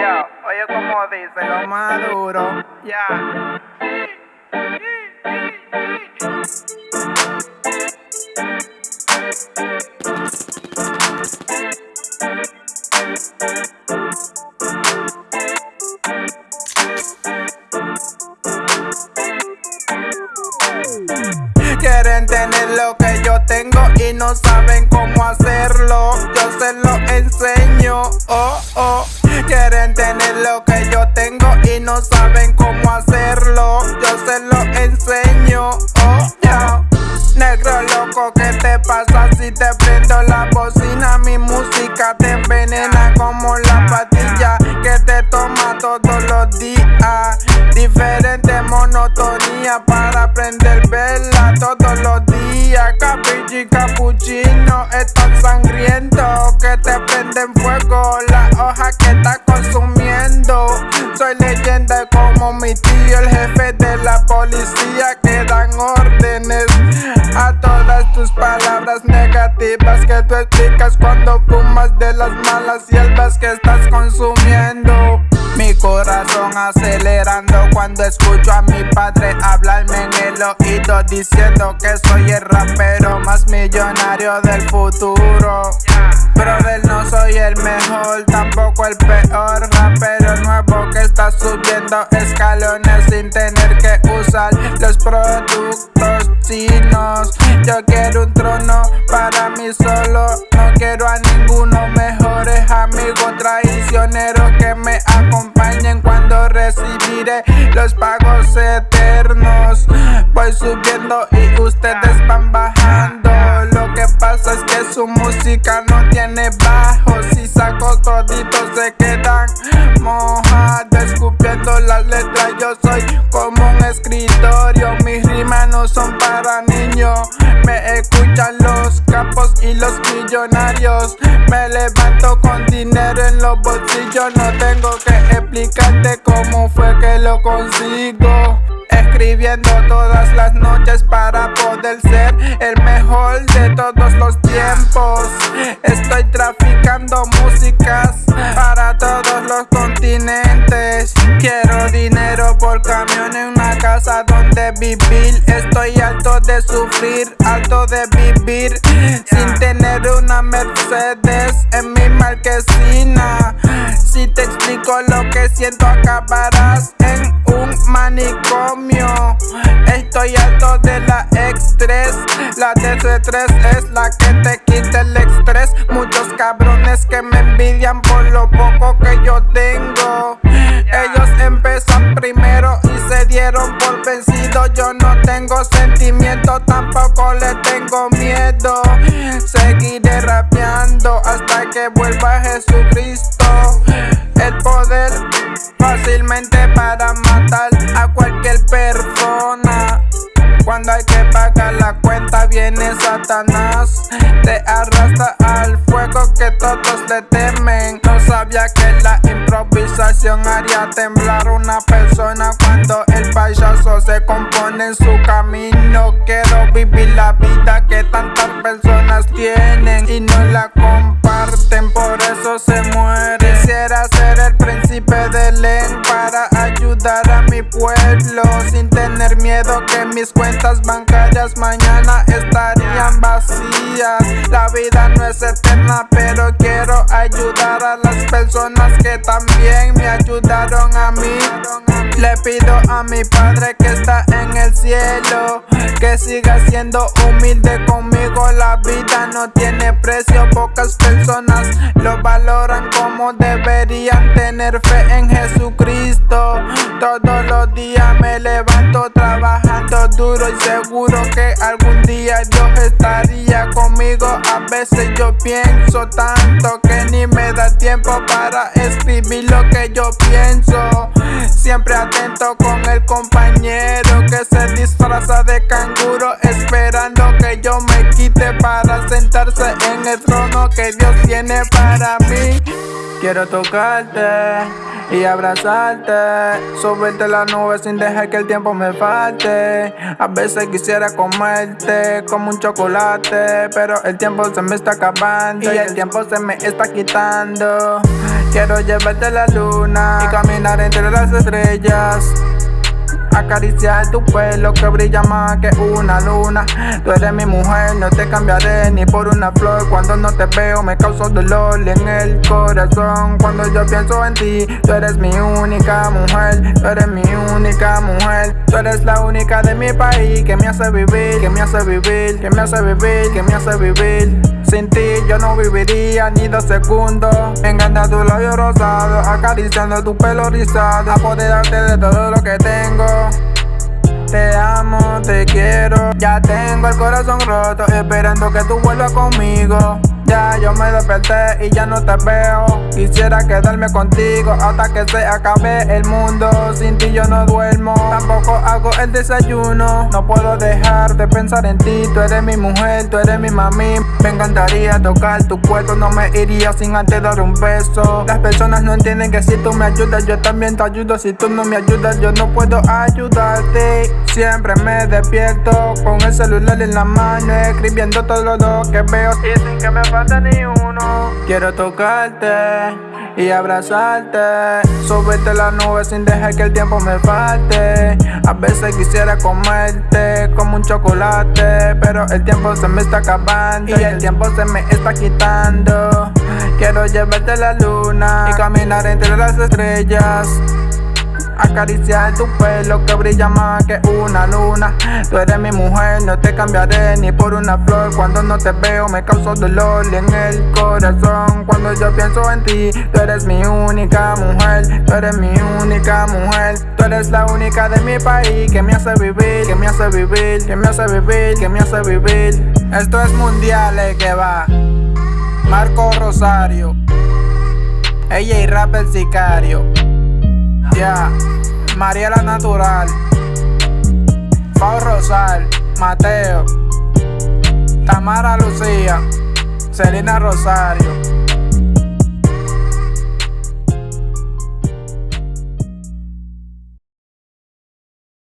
Ya, oye como dice lo maduro, ya. Quieren tener lo que yo tengo y no saben cómo hacerlo. Prendo la bocina? Mi música te envenena como la patilla que te toma todos los días. Diferente monotonía para prender vela todos los días. Capichi capuchino es tan sangriento que te prenden fuego la hoja que está consumiendo. Soy leyenda como mi tío, el jefe de la policía que dan órdenes a todas tus palabras negativas que tú explicas cuando fumas de las malas hierbas que estás consumiendo. Mi corazón acelerando cuando escucho a mi padre hablarme en el oído diciendo que soy el rapero más millonario del futuro. Brother, no soy el mejor, tampoco el peor rapero nuevo que está subiendo escalones sin tener que usar los productos Yo quiero un trono para mí solo, no quiero a ninguno mejores amigos traicioneros que me acompañen cuando recibiré los pagos eternos. Voy subiendo y ustedes van bajando. Lo que pasa es que su música no tiene bajo. Si saco toditos se quedan letras. Yo soy como un escritorio. Mis rimas no son para niños. Me escuchan los capos y los millonarios. Me levanto con dinero en los bolsillos. No tengo que explicarte cómo fue que lo consigo. Escribiendo todas las noches para poder ser el mejor de todos los tiempos. Estoy traficando músicas para todos los continentes. Por camión en una casa donde vivir. Estoy alto de sufrir, alto de vivir sin tener una Mercedes en mi marquesina. Si te explico lo que siento, acabarás en un manicomio. Estoy alto de la X3. La DC3 es la que te quita el estrés. Muchos cabrones que me envidian por lo poco que yo tengo. Ellos empiezan primero y se dieron por vencido. Yo no tengo sentimiento, tampoco le tengo miedo. Seguiré rapeando hasta que vuelva Jesucristo. El poder fácilmente para matar a cualquier persona. Cuando hay que pagar la cuenta viene Satanás Te arrastra al fuego que todos le temen sabía que la improvisación haría temblar una persona Cuando el payaso se compone en su camino. Quiero vivir la vida que tantas personas tienen Y no la comparten, por eso se muere Sin tener miedo que mis cuentas bancarias mañana estarían vacías. La vida no es eterna pero quiero ayudar a las personas que también me ayudaron a mí. Le pido a mi padre que está en el cielo Que siga siendo humilde conmigo. La vida no tiene precio, pocas personas lo valoran como deberían tener fe en Jesucristo. Todos los días me levanto trabajando duro y seguro que algún día Dios estaría conmigo. A veces yo pienso tanto que ni me da tiempo para escribir lo que yo pienso. Siempre atento con el compañero que se disfraza de canguro, esperando que yo me quite para sentarse en el trono que Dios tiene para mí. Quiero tocarte y abrazarte, subirte la nube sin dejar que el tiempo me falte. A veces quisiera comerte como un chocolate, pero el tiempo se me está acabando y el tiempo se me está quitando. Quiero llevarte a la luna y caminar entre las estrellas. Acariciar tu pelo que brilla más que una luna. Tú eres mi mujer, no te cambiaré ni por una flor. Cuando no te veo me causo dolor en el corazón. Cuando yo pienso en ti, tú eres mi única mujer. Tú eres mi única mujer. Tú eres la única de mi país que me hace vivir, que me hace vivir, que me hace vivir, que me hace vivir. Sin ti yo no viviría ni dos segundos. Me encanta tu labio rosado Acariciando tu pelo rizado. Apoderarte de todo lo que tengo te amo, te quiero. Ya tengo el corazón roto Esperando que tú vuelvas conmigo ya yo me desperté y ya no te veo. Quisiera quedarme contigo hasta que se acabe el mundo. Sin ti yo no duermo, tampoco hago el desayuno. No puedo dejar de pensar en ti Tú eres mi mujer, tú eres mi mami. Me encantaría tocar tu cuerpo No me iría sin antes dar un beso. Las personas no entienden que si tú me ayudas Yo también te ayudo, si tú no me ayudas Yo no puedo ayudarte. Siempre me despierto con el celular en la mano Escribiendo todo lo que veo ni uno. Quiero tocarte y abrazarte. Subirte la nube sin dejar que el tiempo me falte. A veces quisiera comerte como un chocolate, pero el tiempo se me está acabando y el tiempo se me está quitando. Quiero llevarte a la luna y caminar entre las estrellas. Acariciar tu pelo que brilla más que una luna. Tú eres mi mujer, no te cambiaré ni por una flor. Cuando no te veo me causo dolor en el corazón. Cuando yo pienso en ti, tú eres mi única mujer. Tú eres mi única mujer. Tú eres la única de mi país que me hace vivir Que me hace vivir, que me hace vivir, que me hace vivir. Esto es mundial, eh, que va. Marco Rosario. Ella y Rap el Sicario ya, Mariela Natural, Pau Rosal, Mateo, Tamara Lucía, Selena Rosario.